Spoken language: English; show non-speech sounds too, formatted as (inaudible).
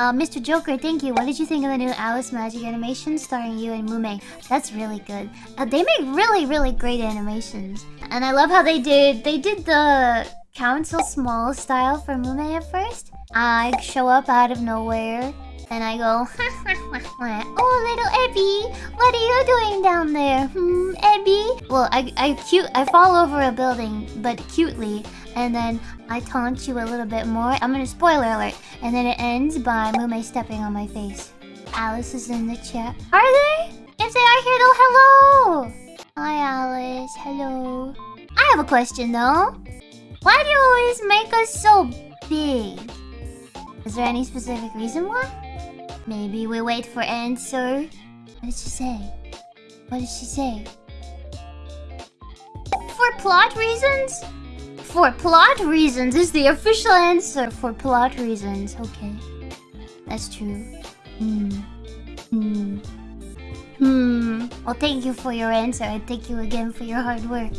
Uh, Mr. Joker, thank you. What did you think of the new Alice Magic animation starring you and Mume? That's really good. Uh, they make really, really great animations. And I love how they did... They did the Council Small style for Mume at first. I show up out of nowhere. And I go, (laughs) oh, little Ebby, what are you doing down there? Hmm, Ebby? Well, I, I cute, I fall over a building, but cutely, and then I taunt you a little bit more. I'm gonna spoiler alert, and then it ends by Mume stepping on my face. Alice is in the chat. Are they? If they are here, though, hello. Hi, Alice. Hello. I have a question though. Why do you always make us so big? Is there any specific reason why? Maybe we wait for answer. What did she say? What did she say? For plot reasons? For plot reasons is the official answer. For plot reasons. Okay. That's true. Hmm. Hmm. Hmm. Well, thank you for your answer. And thank you again for your hard work.